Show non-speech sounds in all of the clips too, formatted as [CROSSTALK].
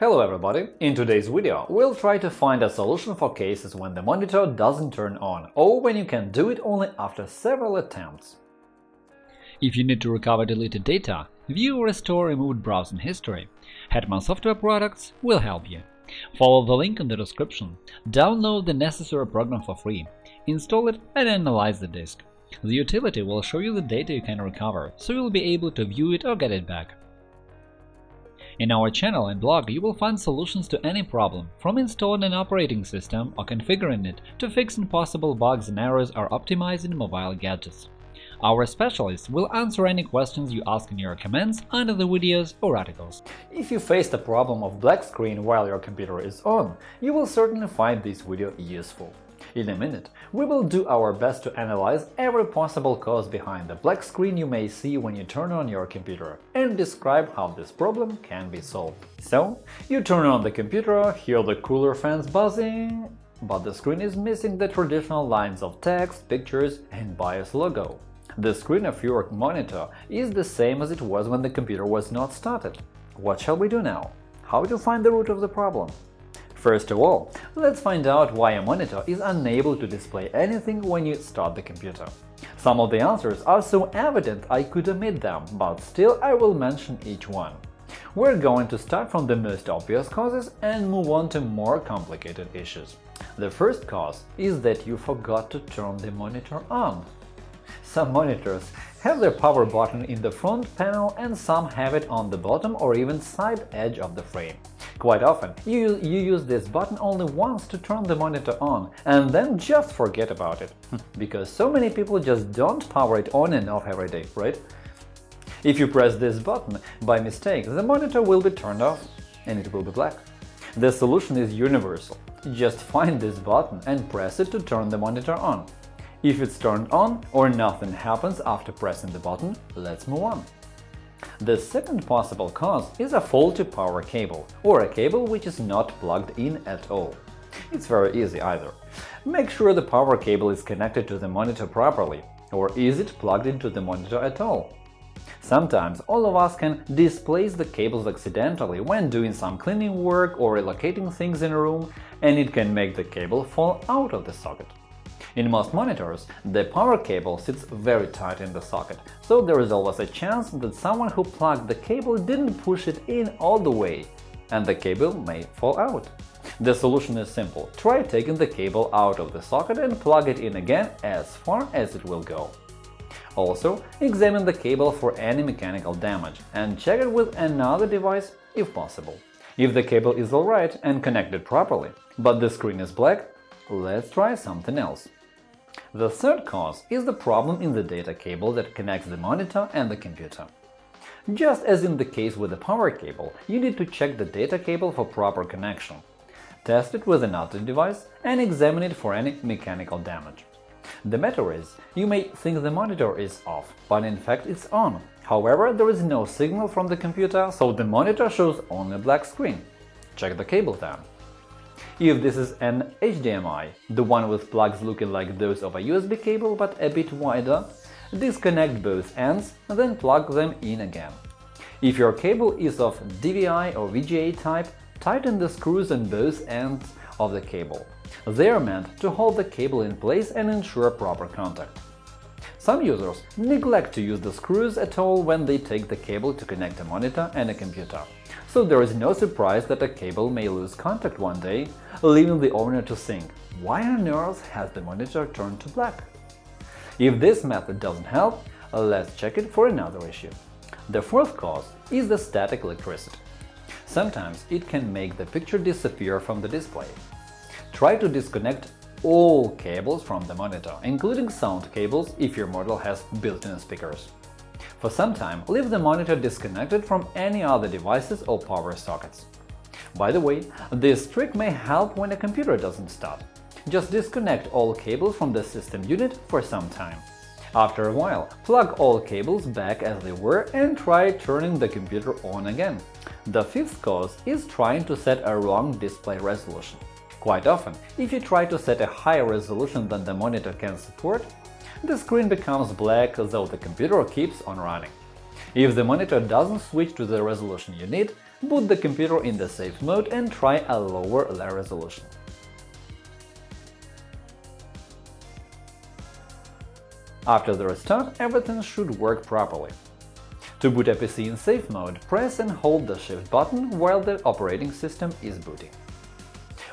Hello everybody! In today's video, we'll try to find a solution for cases when the monitor doesn't turn on, or when you can do it only after several attempts. If you need to recover deleted data, view or restore removed browsing history, Hetman Software Products will help you. Follow the link in the description, download the necessary program for free, install it and analyze the disk. The utility will show you the data you can recover, so you'll be able to view it or get it back. In our channel and blog you will find solutions to any problem, from installing an operating system or configuring it to fixing possible bugs and errors or optimizing mobile gadgets. Our specialists will answer any questions you ask in your comments under the videos or articles. If you faced a problem of black screen while your computer is on, you will certainly find this video useful. In a minute, we will do our best to analyze every possible cause behind the black screen you may see when you turn on your computer and describe how this problem can be solved. So, you turn on the computer, hear the cooler fans buzzing, but the screen is missing the traditional lines of text, pictures and BIOS logo. The screen of your monitor is the same as it was when the computer was not started. What shall we do now? How to find the root of the problem? First of all, let's find out why a monitor is unable to display anything when you start the computer. Some of the answers are so evident I could omit them, but still I will mention each one. We're going to start from the most obvious causes and move on to more complicated issues. The first cause is that you forgot to turn the monitor on. Some monitors have their power button in the front panel and some have it on the bottom or even side edge of the frame. Quite often, you, you use this button only once to turn the monitor on, and then just forget about it. [LAUGHS] because so many people just don't power it on and off every day, right? If you press this button by mistake, the monitor will be turned off and it will be black. The solution is universal. Just find this button and press it to turn the monitor on. If it's turned on or nothing happens after pressing the button, let's move on. The second possible cause is a faulty power cable, or a cable which is not plugged in at all. It's very easy either. Make sure the power cable is connected to the monitor properly, or is it plugged into the monitor at all? Sometimes all of us can displace the cables accidentally when doing some cleaning work or relocating things in a room, and it can make the cable fall out of the socket. In most monitors, the power cable sits very tight in the socket, so there is always a chance that someone who plugged the cable didn't push it in all the way, and the cable may fall out. The solution is simple – try taking the cable out of the socket and plug it in again as far as it will go. Also, examine the cable for any mechanical damage and check it with another device if possible. If the cable is alright and connected properly, but the screen is black, let's try something else. The third cause is the problem in the data cable that connects the monitor and the computer. Just as in the case with the power cable, you need to check the data cable for proper connection. Test it with another device and examine it for any mechanical damage. The matter is, you may think the monitor is off, but in fact it's on. However, there is no signal from the computer, so the monitor shows only a black screen. Check the cable then. If this is an HDMI, the one with plugs looking like those of a USB cable but a bit wider, disconnect both ends, then plug them in again. If your cable is of DVI or VGA type, tighten the screws on both ends of the cable. They are meant to hold the cable in place and ensure proper contact. Some users neglect to use the screws at all when they take the cable to connect a monitor and a computer so there is no surprise that a cable may lose contact one day, leaving the owner to think, why on earth has the monitor turned to black? If this method doesn't help, let's check it for another issue. The fourth cause is the static electricity. Sometimes it can make the picture disappear from the display. Try to disconnect all cables from the monitor, including sound cables if your model has built-in speakers. For some time, leave the monitor disconnected from any other devices or power sockets. By the way, this trick may help when a computer doesn't start. Just disconnect all cables from the system unit for some time. After a while, plug all cables back as they were and try turning the computer on again. The fifth cause is trying to set a wrong display resolution. Quite often, if you try to set a higher resolution than the monitor can support, the screen becomes black though the computer keeps on running. If the monitor doesn't switch to the resolution you need, boot the computer in the safe mode and try a lower resolution. After the restart, everything should work properly. To boot a PC in safe mode, press and hold the Shift button while the operating system is booting.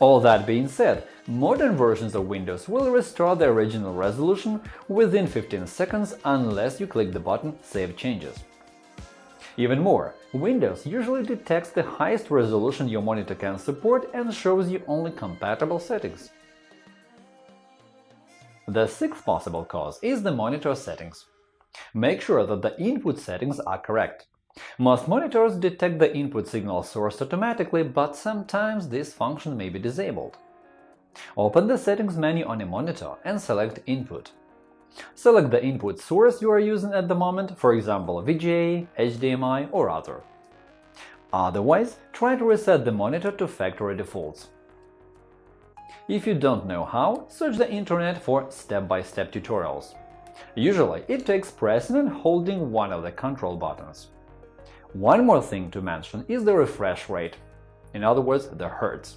All that being said, modern versions of Windows will restore the original resolution within 15 seconds unless you click the button Save changes. Even more, Windows usually detects the highest resolution your monitor can support and shows you only compatible settings. The sixth possible cause is the monitor settings. Make sure that the input settings are correct. Most monitors detect the input signal source automatically, but sometimes this function may be disabled. Open the Settings menu on a monitor and select Input. Select the input source you are using at the moment, for example VGA, HDMI or other. Otherwise, try to reset the monitor to factory defaults. If you don't know how, search the internet for step-by-step -step tutorials. Usually, it takes pressing and holding one of the control buttons. One more thing to mention is the refresh rate, in other words, the Hertz.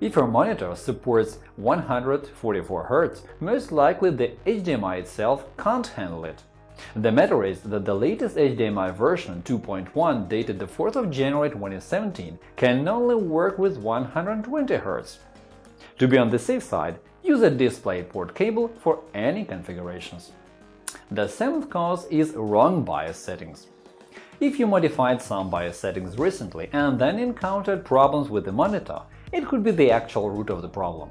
If your monitor supports 144 Hz, most likely the HDMI itself can't handle it. The matter is that the latest HDMI version 2.1 dated the 4th of January 2017 can only work with 120 Hz. To be on the safe side, use a DisplayPort cable for any configurations. The seventh cause is wrong BIOS settings. If you modified some BIOS settings recently and then encountered problems with the monitor, it could be the actual root of the problem.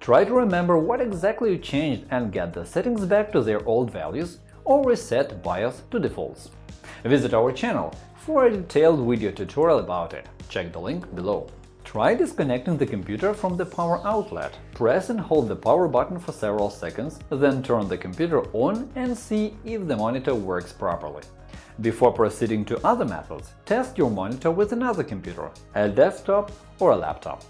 Try to remember what exactly you changed and get the settings back to their old values or reset BIOS to defaults. Visit our channel for a detailed video tutorial about it. Check the link below. Try disconnecting the computer from the power outlet. Press and hold the power button for several seconds, then turn the computer on and see if the monitor works properly. Before proceeding to other methods, test your monitor with another computer, a desktop or a laptop.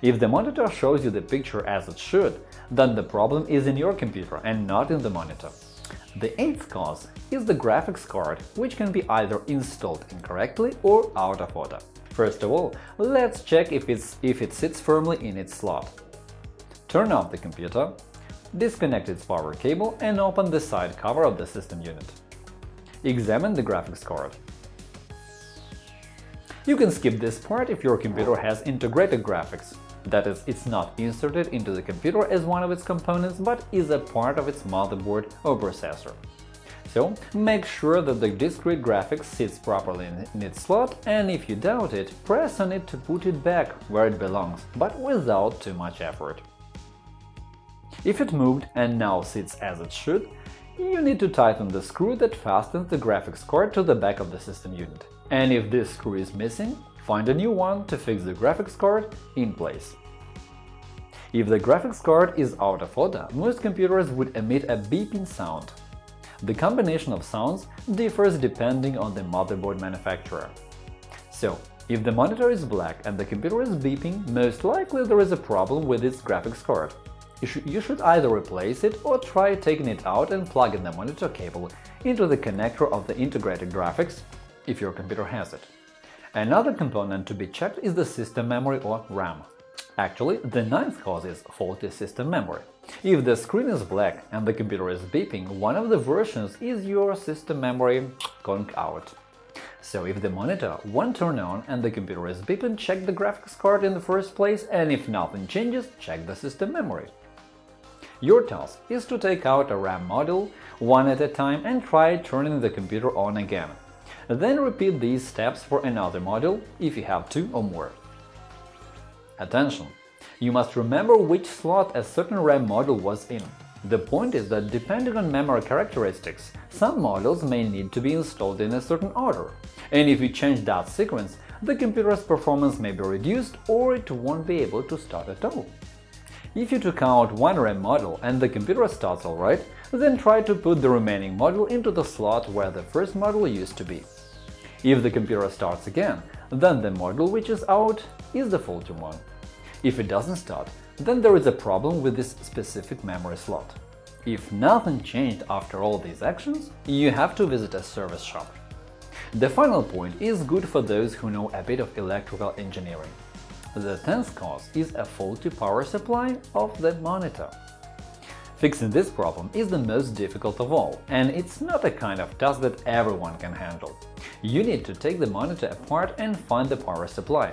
If the monitor shows you the picture as it should, then the problem is in your computer and not in the monitor. The eighth cause is the graphics card, which can be either installed incorrectly or out of order. First of all, let's check if, if it sits firmly in its slot. Turn off the computer, disconnect its power cable and open the side cover of the system unit. Examine the graphics card. You can skip this part if your computer has integrated graphics, that is, it's not inserted into the computer as one of its components, but is a part of its motherboard or processor. So, make sure that the discrete graphics sits properly in its slot, and if you doubt it, press on it to put it back where it belongs, but without too much effort. If it moved and now sits as it should, you need to tighten the screw that fastens the graphics card to the back of the system unit. And if this screw is missing, find a new one to fix the graphics card in place. If the graphics card is out of order, most computers would emit a beeping sound. The combination of sounds differs depending on the motherboard manufacturer. So, if the monitor is black and the computer is beeping, most likely there is a problem with its graphics card you should, you should either replace it or try taking it out and plugging the monitor cable into the connector of the integrated graphics, if your computer has it. Another component to be checked is the system memory or RAM. Actually, the ninth cause is faulty system memory. If the screen is black and the computer is beeping, one of the versions is your system memory going out. So if the monitor won't turn on and the computer is beeping, check the graphics card in the first place, and if nothing changes, check the system memory. Your task is to take out a RAM module one at a time and try turning the computer on again. Then repeat these steps for another module if you have two or more. Attention! You must remember which slot a certain RAM module was in. The point is that depending on memory characteristics, some modules may need to be installed in a certain order, and if you change that sequence, the computer's performance may be reduced or it won't be able to start at all. If you took out one RAM module and the computer starts alright, then try to put the remaining module into the slot where the first module used to be. If the computer starts again, then the module which is out is the faulty one. If it doesn't start, then there is a problem with this specific memory slot. If nothing changed after all these actions, you have to visit a service shop. The final point is good for those who know a bit of electrical engineering. The tenth cause is a faulty power supply of the monitor. Fixing this problem is the most difficult of all, and it's not a kind of task that everyone can handle. You need to take the monitor apart and find the power supply.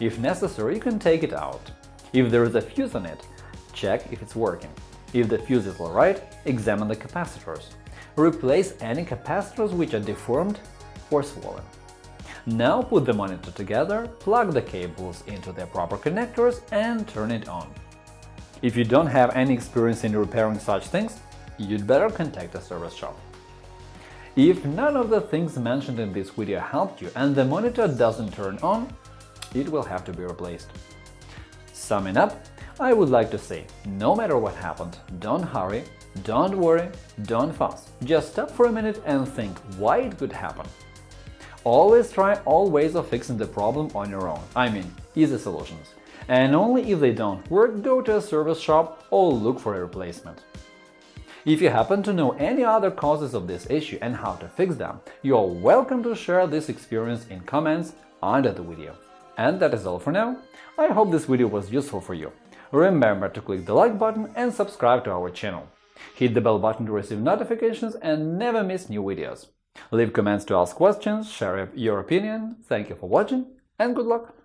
If necessary, you can take it out. If there is a fuse on it, check if it's working. If the fuse is alright, examine the capacitors. Replace any capacitors which are deformed or swollen. Now put the monitor together, plug the cables into their proper connectors and turn it on. If you don't have any experience in repairing such things, you'd better contact a service shop. If none of the things mentioned in this video helped you and the monitor doesn't turn on, it will have to be replaced. Summing up, I would like to say, no matter what happened, don't hurry, don't worry, don't fuss. Just stop for a minute and think why it could happen. Always try all ways of fixing the problem on your own, I mean, easy solutions and only if they don't work, go to a service shop or look for a replacement. If you happen to know any other causes of this issue and how to fix them, you are welcome to share this experience in comments under the video. And that is all for now. I hope this video was useful for you. Remember to click the like button and subscribe to our channel. Hit the bell button to receive notifications and never miss new videos. Leave comments to ask questions, share your opinion. Thank you for watching and good luck!